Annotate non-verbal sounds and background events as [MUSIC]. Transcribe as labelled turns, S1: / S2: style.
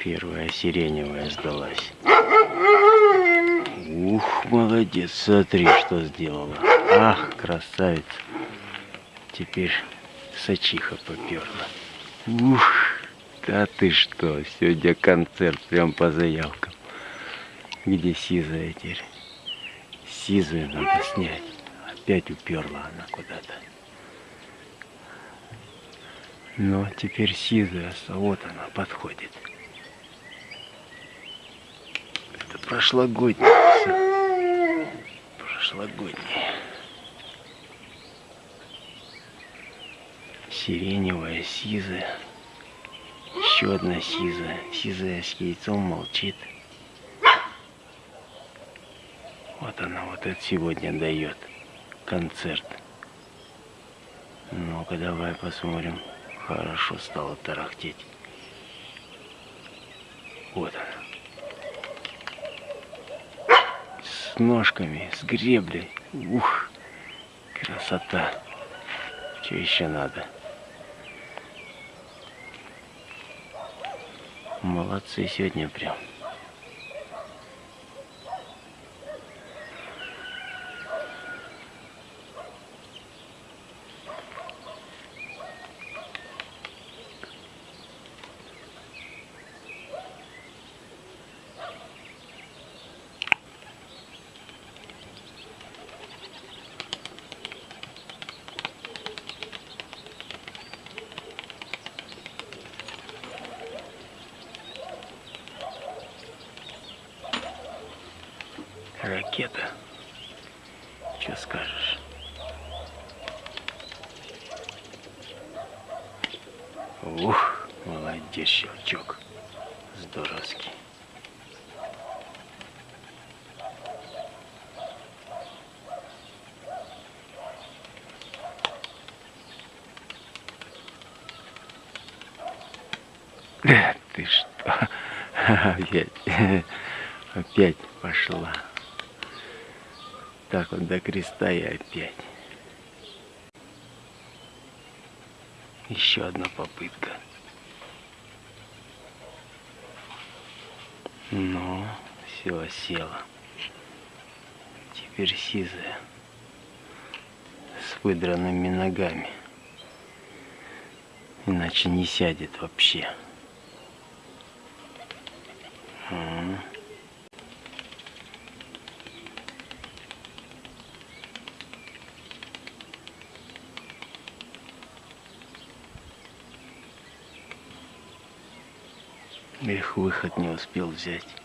S1: Первая сиреневая сдалась. Ух, молодец, смотри, что сделала. Ах, красавица. Теперь сачиха поперла. Ух, да ты что, сегодня концерт прям по заявкам. Где сизая теперь? Сизую надо снять. Опять уперла она куда-то. Но теперь сизая, вот она подходит. Это прошлогодняя все. Прошлогодняя. Сиреневая, сизая. Еще одна сизая. Сизая с яйцом молчит. Вот она вот это сегодня дает концерт. Ну-ка давай посмотрим. Хорошо стало тарахтеть. Вот она. С ножками, с греблей. Ух, красота. Что еще надо? Молодцы сегодня прям. Ракета. Что скажешь? Ух, молодец, щелчок. Здоровский. [LAUGHS] Ты что? [LAUGHS] Опять, [LAUGHS] опять пошла. Так вот до креста и опять. Еще одна попытка. Ну, все села. Теперь сизая. С выдранными ногами. Иначе не сядет вообще. Эх, выход не успел взять.